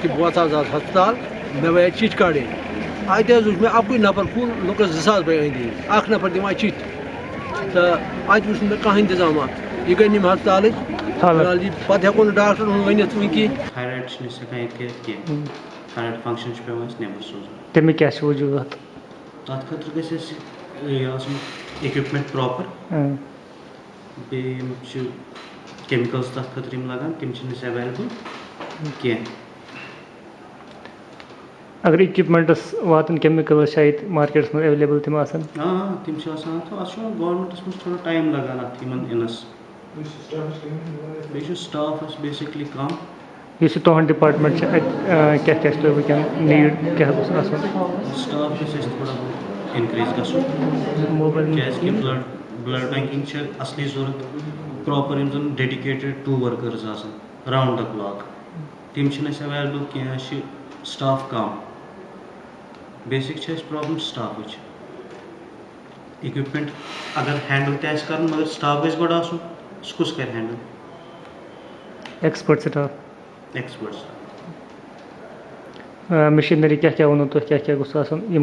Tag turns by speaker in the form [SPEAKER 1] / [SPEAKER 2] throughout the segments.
[SPEAKER 1] कि बहुत आज हस्पताल मे वह चिट कड़े अत वुच मे अकु नफर कुल लुकस जसास बे अंदी अख नफर दिवान चिट। तो अत वुच मे कह इंतज़ाम यह गई निम हस्पताल पत हेको डॉक्टर वन कह
[SPEAKER 2] थायराइड फ़ंक्शन पे नबर
[SPEAKER 3] क्या वजूहत
[SPEAKER 2] तथ इक्विपमेंट प्रॉपर बे केमिकल्स तथ खतर लगान तम अवेलेबल कह
[SPEAKER 3] अगर इक्विपमेंटस वातन केमिकल शायद मार्केट्स में अवेलेबल तम आसान
[SPEAKER 2] हाँ तम तो अत गवर्नमेंटस मज थोड़ा टाइम लगान अत इनस। बे स्टाफ बेसिकली कम।
[SPEAKER 3] इस तुहद डिपार्टमेंट क्या क्या वह नीड क्या
[SPEAKER 2] स्टाफ गस थोड़ा बहुत इनक्रीज गसन क्या ब्लड ब्लड बैंकिंग असली ज़रूरत प्रॉपर इन जन डेडिकेटेड टू वर्कर्स आसान राउंड द क्लॉक तम अवेलेबल कह स्टाफ कम बेसिक प्रॉब्लम स्टाफ इक्विपमेंट अगर हैंडल तह कर मगर स्टाफ आसन सह कर handle
[SPEAKER 3] expert staff
[SPEAKER 2] expert
[SPEAKER 3] machinery क्या क्या वो तुम क्या क्या गोस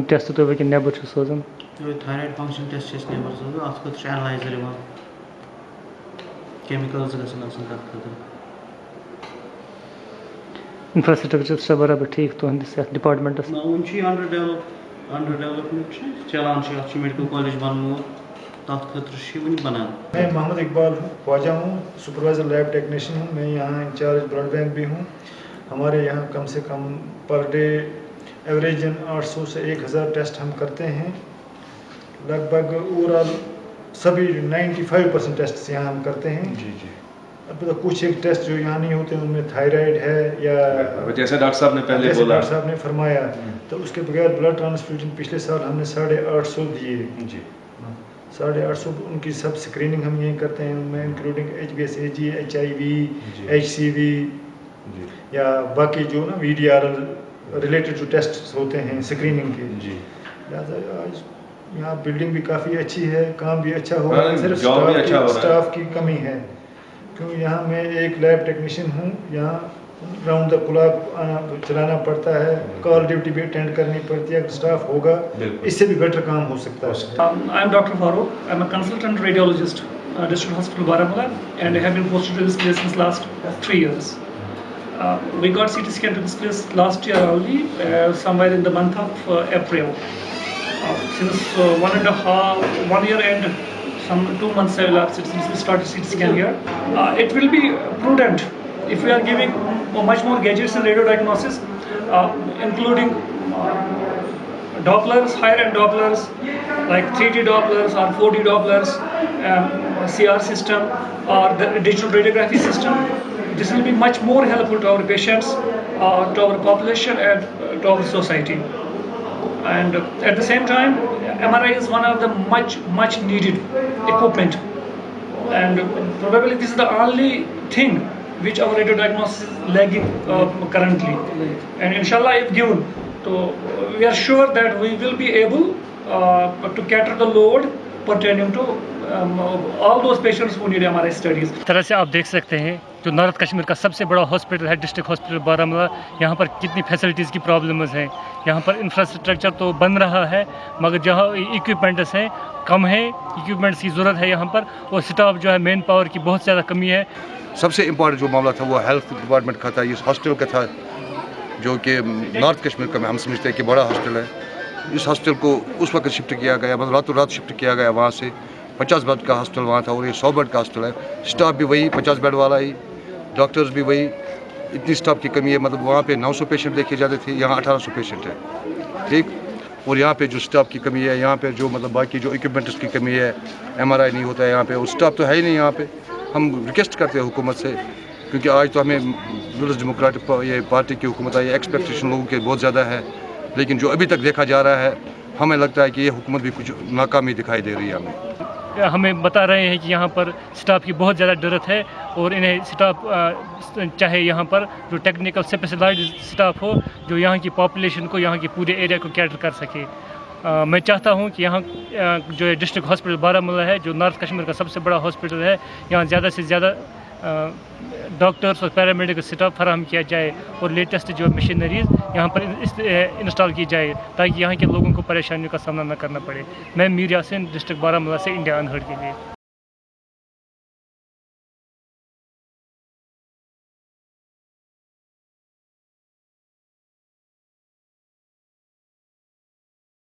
[SPEAKER 3] टेस्ट तुम वह नबर सोजान
[SPEAKER 2] थायराइड फ़ंक्शन टेस्ट नबर सोजान अत खुद एनालाइजर केमिकल्स गसन तथ खुद
[SPEAKER 3] इंफ्रास्ट्रक्चर बराबर ठीक तुहंदिस डिपार्टमेंटस
[SPEAKER 2] ना वन अंडर डेवलप अंडर डेवलपमेंट चलान मेडिकल कॉलेज बनमो। तथ खतर वन बनान
[SPEAKER 4] मैं मोहम्मद इकबाल हूँ ख्वाजा हूँ सुपरवाइज़र लैब टेक्नीशियन हूँ। मैं यहाँ इंचार्ज ब्लड बैंक भी हूँ। हमारे यहाँ कम से कम पर डे एवरेजन 800 से 1000 टेस्ट हम करते हैं। लगभग ओवरऑल सभी 95 परसेंट टेस्ट यहाँ हम करते हैं।
[SPEAKER 5] जी जी।
[SPEAKER 4] अब तो कुछ एक टेस्ट जो यहाँ नहीं होते उनमें थायराइड है या
[SPEAKER 5] जैसे डॉक्टर साहब ने पहले बोला।
[SPEAKER 4] डॉक्टर साहब ने फरमाया तो उसके बगैर ब्लड ट्रांसफ्यूजन पिछले साल हमने साढ़े आठ सौ दिए।
[SPEAKER 5] जी।
[SPEAKER 4] साढ़े आठ सौ उनकी सब स्क्रीनिंग हम यहीं करते हैं उनमें including H B S A G H I V H C V या बाकी जो ना वी डी आर रिलेटेड जो टेस्ट होते हैं स्क्रीनिंग के।
[SPEAKER 5] जी।
[SPEAKER 4] लिहाजा आज यहाँ बिल्डिंग भी काफ़ी अच्छी है काम भी अच्छा हो
[SPEAKER 5] हाँ,
[SPEAKER 4] रहा है सिर्फ़ स्टाफ
[SPEAKER 5] अच्छा हो
[SPEAKER 4] की
[SPEAKER 5] है।
[SPEAKER 4] स्टाफ की कमी है क्यों यहाँ मैं एक लैब टेक्नीशियन हूँ यहाँ राउंड द क्लॉक चलाना पड़ता है कॉल ड्यूटी भी अटेंड करनी पड़ती है अगर स्टाफ होगा। इससे भी बेटर काम हो सकता है
[SPEAKER 6] Um. Farouk. I'm a consultant radiologist, uh, District Hospital Baramulla, and I have been posted to this place since last three years. Uh, we got CT scan to this place last year only, uh, somewhere in the month of uh, April. Since uh, one and a half, one year and some two months have elapsed since we started CT scan here. Uh, it will be prudent if we are giving much more gadgets in radio diagnosis, uh, including uh, Dopplers, higher end Dopplers, like 3D Dopplers or 4D Dopplers, um, CR system or the digital radiography system. This will be much more helpful to our patients, uh, to our population and uh, to our society. And at the same time, MRI is one of the much, much needed equipment. And probably this is the only thing which our radio diagnosis is lagging uh, currently. And inshallah, if given, so we are sure that we will be able uh, to cater the load pertaining to patients who need MRI studies.
[SPEAKER 3] इस तरह से आप देख सकते हैं जो north Kashmir का सबसे बड़ा हॉस्पिटल है डिस्ट्रिक्ट हॉस्पिटल बारामूला। यहाँ पर कितनी फैसिलिटीज़ की प्रॉब्लम्स हैं। यहाँ पर इंफ्रास्ट्रक्चर तो बन रहा है मगर जहाँ इक्विपमेंट्स हैं कम है। इक्विपमेंट्स की ज़रूरत है यहाँ पर और स्टाफ जो है मेन पावर की बहुत ज़्यादा कमी है।
[SPEAKER 7] सबसे इम्पोर्टेंट जो मामला था वो हेल्थ डिपार्टमेंट का था इस हॉस्टल का था जो कि नॉर्थ कश्मीर का हम समझते हैं कि बड़ा हॉस्टल है। इस हॉस्टल को उस वक्त शिफ्ट किया गया मतलब रातों रात शिफ्ट किया गया वहाँ से। पचास बेड का हॉस्टल वहाँ था और ये सौ बेड का हॉस्टल है। स्टाफ भी वही, पचास बेड वाला ही, डॉक्टर्स भी वही। इतनी स्टाफ की कमी है मतलब वहाँ पे 900 पेशेंट देखे जाते थे, यहाँ 1800 पेशेंट है। ठीक? और यहाँ पे जो स्टाफ की कमी है, यहाँ पे जो मतलब बाकी जो इक्विपमेंट्स की कमी है एमआरआई नहीं होता है यहाँ पे, और स्टाफ तो है ही नहीं यहाँ पे। हम रिक्वेस्ट करते हैं हुकूमत से, क्योंकि आज तो हमें पीपल्स डेमोक्रेटिक ये पार्टी की हुकूमत आई एक्सपेक्टेशन लोगों के बहुत ज़्यादा है। लेकिन जो अभी तक देखा जा रहा है हमें लगता है कि ये हुकूमत भी कुछ नाकामी दिखाई दे रही है हमें।
[SPEAKER 3] हमें बता रहे हैं कि यहाँ पर स्टाफ की बहुत ज़्यादा ज़रूरत है और इन्हें स्टाफ चाहे यहाँ पर जो टेक्निकल स्पेशलाइज स्टाफ हो जो यहाँ की पॉपुलेशन को यहाँ के पूरे एरिया को कैटर कर सके। अ, मैं चाहता हूँ कि यहाँ जो डिस्ट्रिक्ट हॉस्पिटल बारामूला है जो नॉर्थ कश्मीर का सबसे बड़ा हॉस्पिटल है यहाँ ज़्यादा से ज़्यादा डॉक्टर्स और पैरामेडिकल स्टाफ फराहम किया जाए और लेटेस्ट जो मशीनरीज यहाँ पर इंस्टॉल की जाए, ताकि यहाँ के लोगों को परेशानियों का सामना न करना पड़े। मैं मीर यासिन डिस्ट्रिक्ट बारामूला से इंडिया अनहर्ड के लिए।